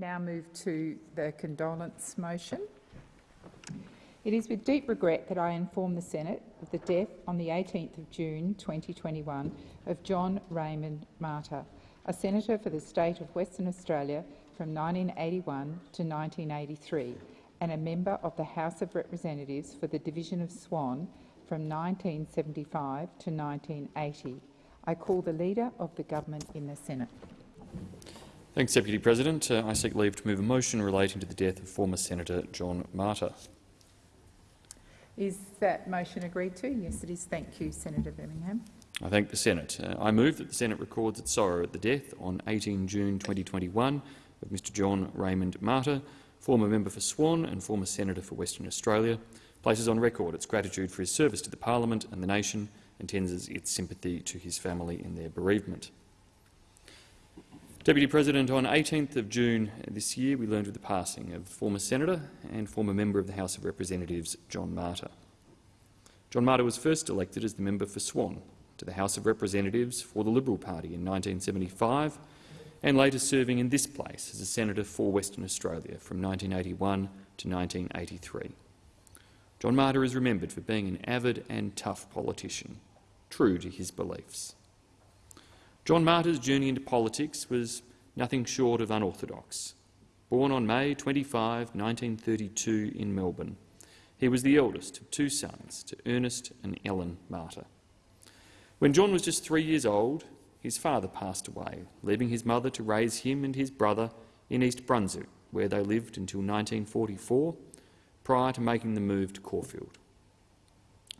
now move to the condolence motion. It is with deep regret that I inform the Senate of the death on the 18th of June 2021 of John Raymond Martyr, a senator for the state of Western Australia from 1981 to 1983 and a member of the House of Representatives for the division of Swan from 1975 to 1980. I call the Leader of the Government in the Senate. Thanks, Deputy President. Uh, I seek leave to move a motion relating to the death of former Senator John Martyr. Is that motion agreed to? Yes, it is. Thank you, Senator Birmingham. I thank the Senate. Uh, I move that the Senate records its sorrow at the death on 18 June 2021 of Mr John Raymond Martyr, former member for Swan and former Senator for Western Australia, places on record its gratitude for his service to the Parliament and the nation and tenders its sympathy to his family in their bereavement. Deputy President, on 18th of June this year we learned of the passing of former Senator and former member of the House of Representatives John Martyr. John Martyr was first elected as the member for Swan to the House of Representatives for the Liberal Party in 1975 and later serving in this place as a senator for Western Australia from 1981 to 1983. John Martyr is remembered for being an avid and tough politician, true to his beliefs. John Martyr's journey into politics was nothing short of unorthodox. Born on May 25, 1932 in Melbourne, he was the eldest of two sons to Ernest and Ellen Martyr. When John was just three years old, his father passed away, leaving his mother to raise him and his brother in East Brunswick, where they lived until 1944, prior to making the move to Caulfield.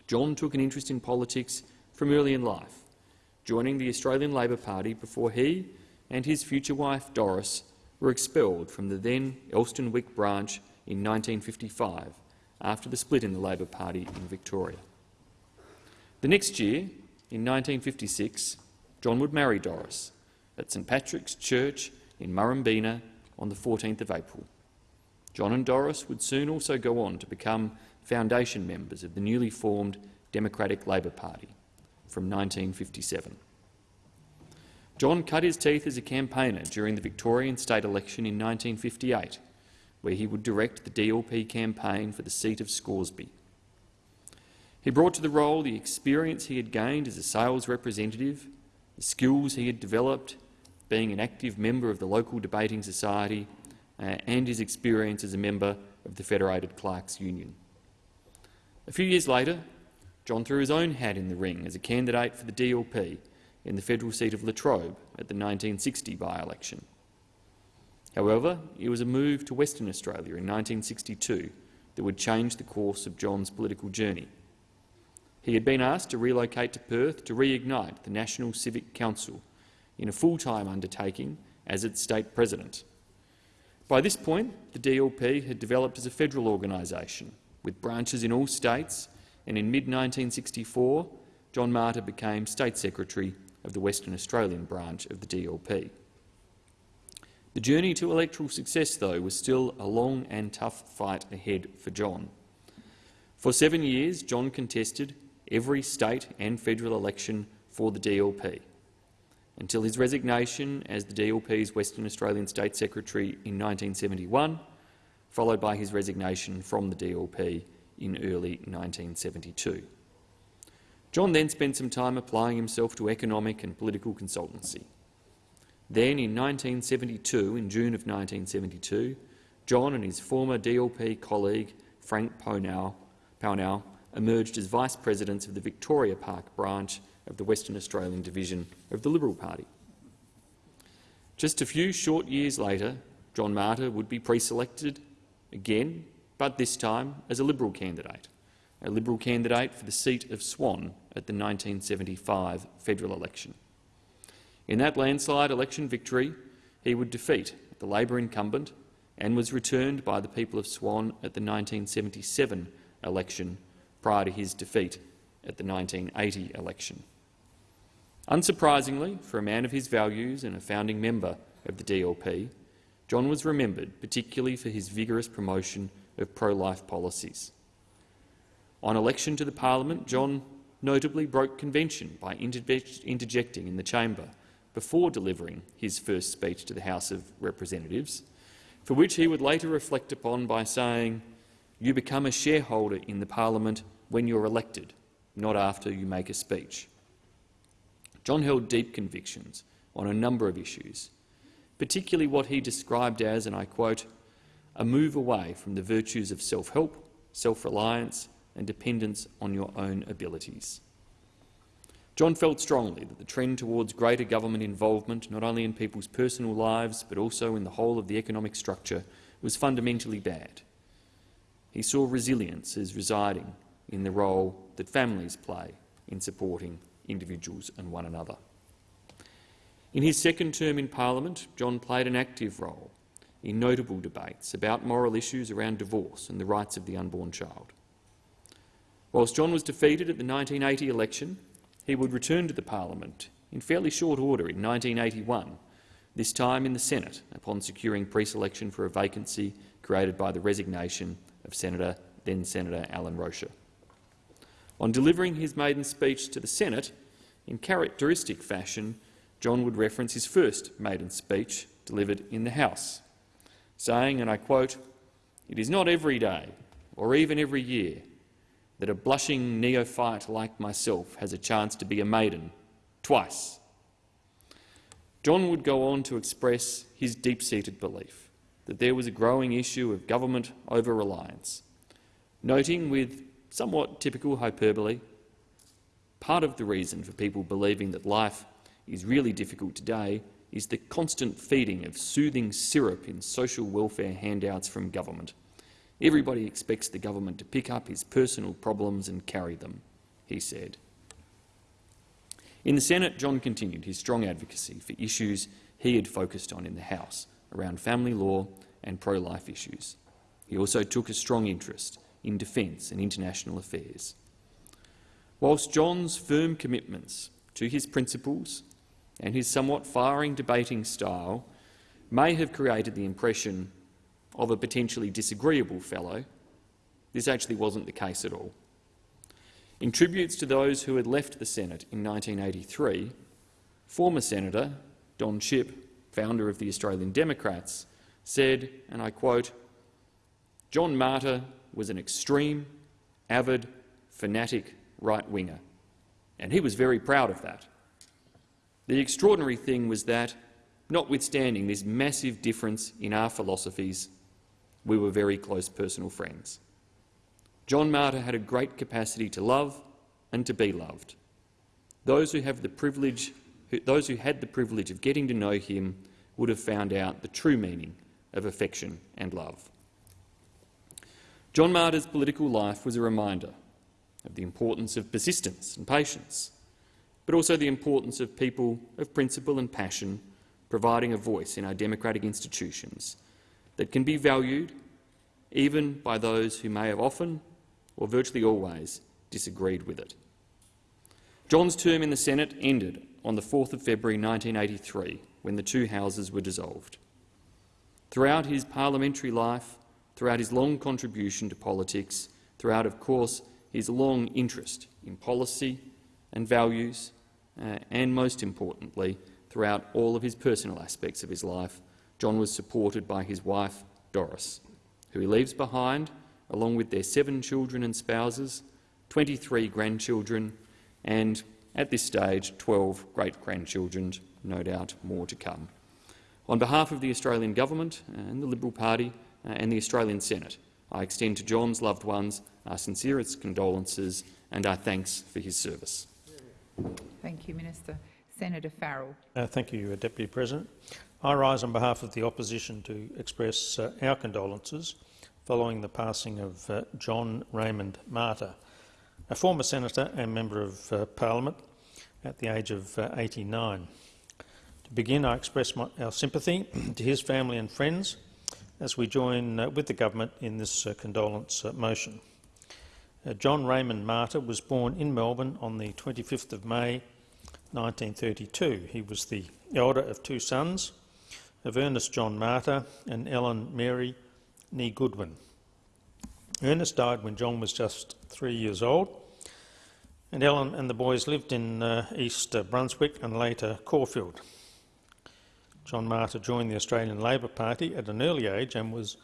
John took an interest in politics from early in life, joining the Australian Labor Party before he and his future wife Doris were expelled from the then Elsternwick branch in 1955 after the split in the Labor Party in Victoria. The next year, in 1956, John would marry Doris at St Patrick's Church in Murrumbeena on the 14th of April. John and Doris would soon also go on to become foundation members of the newly formed Democratic Labor Party from 1957. John cut his teeth as a campaigner during the Victorian state election in 1958, where he would direct the DLP campaign for the seat of Scoresby. He brought to the role the experience he had gained as a sales representative the skills he had developed being an active member of the local debating society uh, and his experience as a member of the Federated Clerks Union. A few years later, John threw his own hat in the ring as a candidate for the DLP in the federal seat of Latrobe at the 1960 by-election. However, it was a move to Western Australia in 1962 that would change the course of John's political journey. He had been asked to relocate to Perth to reignite the National Civic Council in a full-time undertaking as its state president. By this point, the DLP had developed as a federal organisation, with branches in all states, and in mid-1964, John Martyr became State Secretary of the Western Australian branch of the DLP. The journey to electoral success, though, was still a long and tough fight ahead for John. For seven years, John contested every state and federal election for the DLP, until his resignation as the DLP's Western Australian State Secretary in 1971, followed by his resignation from the DLP in early 1972. John then spent some time applying himself to economic and political consultancy. Then, in 1972, in June of 1972, John and his former DLP colleague Frank Pownall, emerged as vice presidents of the Victoria Park branch of the Western Australian division of the Liberal Party. Just a few short years later, John Martyr would be pre-selected again, but this time as a Liberal candidate, a Liberal candidate for the seat of Swan at the 1975 federal election. In that landslide election victory, he would defeat the Labor incumbent and was returned by the people of Swan at the 1977 election prior to his defeat at the 1980 election. Unsurprisingly, for a man of his values and a founding member of the DLP, John was remembered particularly for his vigorous promotion of pro-life policies. On election to the parliament, John notably broke convention by interjecting in the chamber before delivering his first speech to the House of Representatives for which he would later reflect upon by saying, You become a shareholder in the parliament when you're elected, not after you make a speech. John held deep convictions on a number of issues, particularly what he described as, and I quote, a move away from the virtues of self-help, self-reliance and dependence on your own abilities. John felt strongly that the trend towards greater government involvement, not only in people's personal lives but also in the whole of the economic structure, was fundamentally bad. He saw resilience as residing in the role that families play in supporting individuals and one another. In his second term in Parliament, John played an active role in notable debates about moral issues around divorce and the rights of the unborn child. Whilst John was defeated at the 1980 election, he would return to the parliament in fairly short order in 1981, this time in the Senate, upon securing pre-selection for a vacancy created by the resignation of Senator, then Senator Alan Rocher. On delivering his maiden speech to the Senate, in characteristic fashion, John would reference his first maiden speech delivered in the House, saying, and I quote, It is not every day, or even every year, that a blushing neophyte like myself has a chance to be a maiden, twice. John would go on to express his deep-seated belief that there was a growing issue of government over-reliance, noting with somewhat typical hyperbole, part of the reason for people believing that life is really difficult today is the constant feeding of soothing syrup in social welfare handouts from government. Everybody expects the government to pick up his personal problems and carry them, he said. In the Senate, John continued his strong advocacy for issues he had focused on in the House around family law and pro-life issues. He also took a strong interest in defence and international affairs. Whilst John's firm commitments to his principles and his somewhat firing debating style may have created the impression of a potentially disagreeable fellow, this actually wasn't the case at all. In tributes to those who had left the Senate in 1983, former Senator Don Chipp, founder of the Australian Democrats, said, and I quote, John Martyr was an extreme, avid, fanatic right-winger, and he was very proud of that. The extraordinary thing was that, notwithstanding this massive difference in our philosophies, we were very close personal friends. John Martyr had a great capacity to love and to be loved. Those who, have the privilege, those who had the privilege of getting to know him would have found out the true meaning of affection and love. John Martyr's political life was a reminder of the importance of persistence and patience, but also the importance of people of principle and passion providing a voice in our democratic institutions that can be valued even by those who may have often, or virtually always, disagreed with it. John's term in the Senate ended on the 4th of February 1983, when the two houses were dissolved. Throughout his parliamentary life, throughout his long contribution to politics, throughout, of course, his long interest in policy and values, uh, and most importantly, throughout all of his personal aspects of his life, John was supported by his wife, Doris, who he leaves behind, along with their seven children and spouses, 23 grandchildren, and, at this stage, 12 great-grandchildren, no doubt more to come. On behalf of the Australian Government and the Liberal Party, uh, and the Australian Senate. I extend to John's loved ones our sincerest condolences and our thanks for his service. Thank you, Minister. Senator Farrell. Uh, thank you, uh, Deputy President. I rise on behalf of the opposition to express uh, our condolences following the passing of uh, John Raymond Martyr, a former senator and member of uh, parliament at the age of 89. To begin, I express my, our sympathy to his family and friends as we join uh, with the government in this uh, condolence uh, motion. Uh, John Raymond Martyr was born in Melbourne on the 25th of May 1932. He was the elder of two sons, of Ernest John Martyr and Ellen Mary Nee Goodwin. Ernest died when John was just three years old, and Ellen and the boys lived in uh, East Brunswick and later Caulfield. John Martyr joined the Australian Labor Party at an early age and was uh,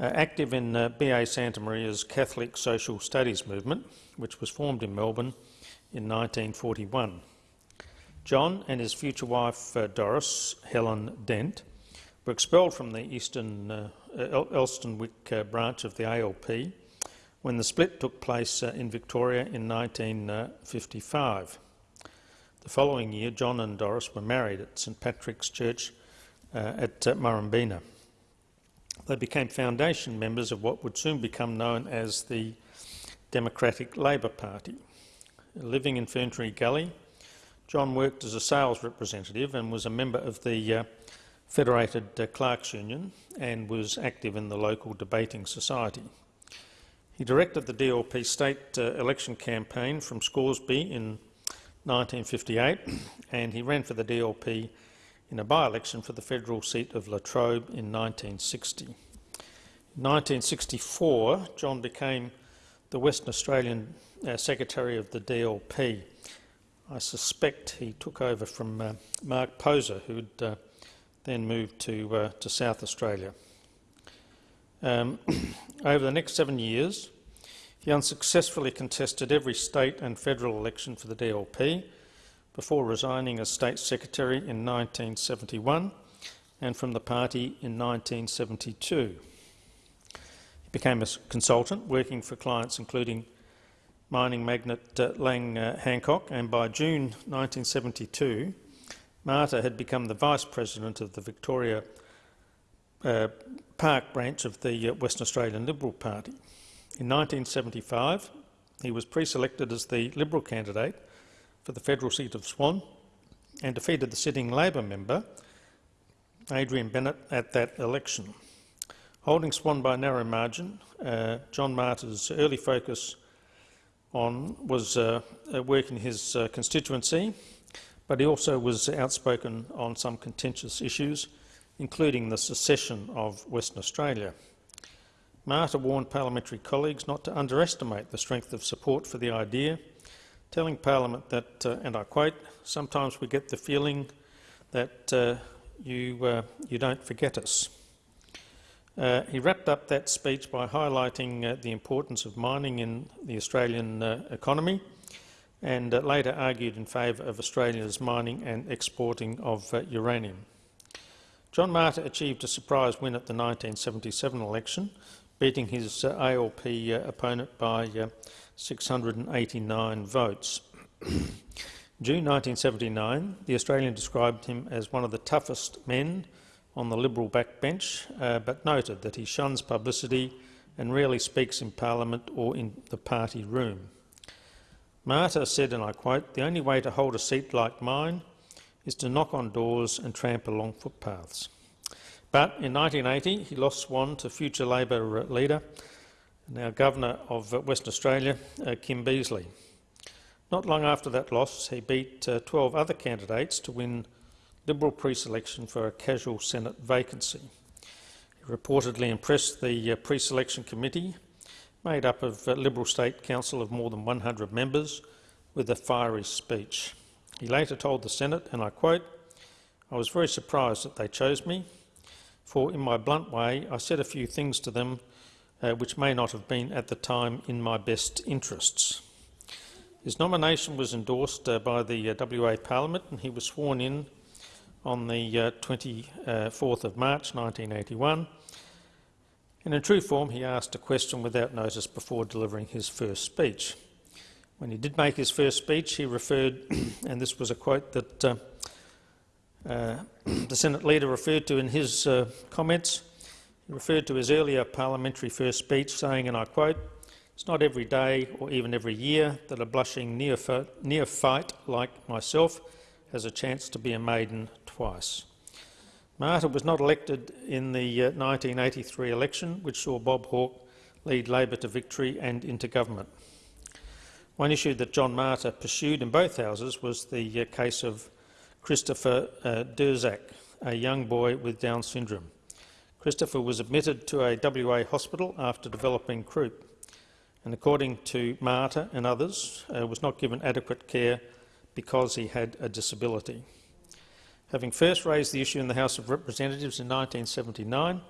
active in uh, B.A. Santamaria's Catholic Social Studies movement, which was formed in Melbourne in 1941. John and his future wife uh, Doris, Helen Dent, were expelled from the Eastern uh, El Elsternwick uh, branch of the ALP when the split took place uh, in Victoria in 1955. The following year, John and Doris were married at St Patrick's Church uh, at uh, Murrumbeena. They became foundation members of what would soon become known as the Democratic Labor Party. Living in Ferntree Gully, John worked as a sales representative and was a member of the uh, Federated uh, Clerks Union and was active in the local debating society. He directed the DLP state uh, election campaign from Scoresby in 1958 and he ran for the DLP in a by-election for the federal seat of Latrobe in 1960. In 1964, John became the Western Australian uh, Secretary of the DLP. I suspect he took over from uh, Mark Poser, who'd uh, then moved to, uh, to South Australia. Um, over the next seven years, he unsuccessfully contested every state and federal election for the DLP before resigning as State Secretary in 1971 and from the party in 1972. He became a consultant, working for clients including mining magnate uh, Lang uh, Hancock, and by June 1972, Martyr had become the Vice President of the Victoria uh, Park branch of the uh, Western Australian Liberal Party. In 1975, he was pre-selected as the Liberal candidate for the federal seat of Swan and defeated the sitting Labor member, Adrian Bennett, at that election. Holding Swan by a narrow margin, uh, John Martyr's early focus on was uh, work in his uh, constituency, but he also was outspoken on some contentious issues, including the secession of Western Australia. Martyr warned parliamentary colleagues not to underestimate the strength of support for the idea, telling Parliament that, uh, and I quote, sometimes we get the feeling that uh, you, uh, you don't forget us. Uh, he wrapped up that speech by highlighting uh, the importance of mining in the Australian uh, economy and later argued in favour of Australia's mining and exporting of uranium. John Martyr achieved a surprise win at the 1977 election, beating his ALP opponent by 689 votes. June 1979, The Australian described him as one of the toughest men on the Liberal backbench, uh, but noted that he shuns publicity and rarely speaks in Parliament or in the party room. Martyr said, and I quote, the only way to hold a seat like mine is to knock on doors and tramp along footpaths. But in 1980, he lost Swan to future Labor leader, now Governor of Western Australia, uh, Kim Beazley. Not long after that loss, he beat uh, 12 other candidates to win Liberal pre-selection for a casual Senate vacancy. He reportedly impressed the uh, pre-selection committee, made up of Liberal State Council of more than 100 members, with a fiery speech. He later told the Senate, and I quote, I was very surprised that they chose me for in my blunt way I said a few things to them uh, which may not have been at the time in my best interests. His nomination was endorsed uh, by the uh, WA Parliament and he was sworn in on the 24th uh, of March 1981 and in true form he asked a question without notice before delivering his first speech. When he did make his first speech he referred, and this was a quote that uh, uh, the Senate leader referred to in his uh, comments. Referred to his earlier parliamentary first speech, saying, and I quote, it's not every day or even every year that a blushing neophyte like myself has a chance to be a maiden twice. Martyr was not elected in the uh, 1983 election, which saw Bob Hawke lead Labor to victory and into government. One issue that John Martyr pursued in both houses was the uh, case of Christopher uh, Durzak, a young boy with Down syndrome. Christopher was admitted to a WA hospital after developing croup and, according to Martyr and others, uh, was not given adequate care because he had a disability. Having first raised the issue in the House of Representatives in 1979,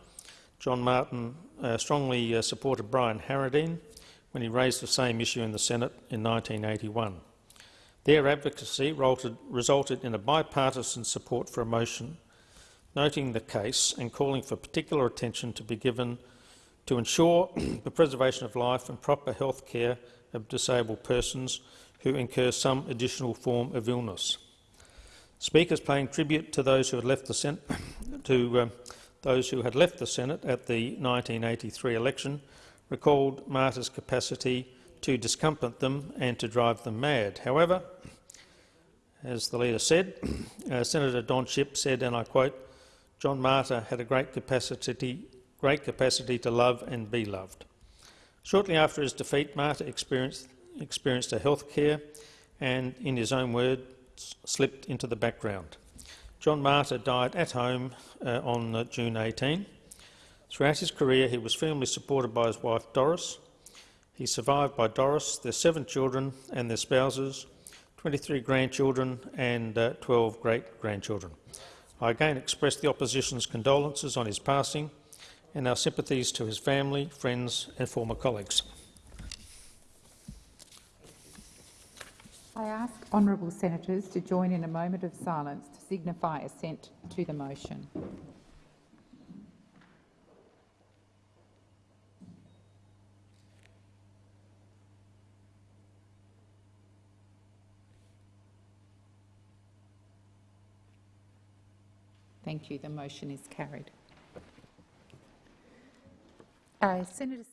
John Martin uh, strongly uh, supported Brian Harradine when he raised the same issue in the Senate in 1981. Their advocacy resulted, resulted in a bipartisan support for a motion noting the case and calling for particular attention to be given to ensure the preservation of life and proper health care of disabled persons who incur some additional form of illness. Speakers paying tribute to those who had left the Senate, to um, those who had left the Senate at the 1983 election recalled Martyr's capacity to discomfort them and to drive them mad. However, as the leader said, uh, Senator Don Chipp said, and I quote, John Martyr had a great capacity, great capacity to love and be loved. Shortly after his defeat, Martyr experienced, experienced a health care and, in his own words, slipped into the background. John Martyr died at home uh, on uh, June 18. Throughout his career, he was firmly supported by his wife Doris. He's survived by Doris, their seven children and their spouses, 23 grandchildren and uh, 12 great-grandchildren. I again express the opposition's condolences on his passing and our sympathies to his family, friends and former colleagues. I ask honourable senators to join in a moment of silence to signify assent to the motion. Thank you. The motion is carried. Uh, Senator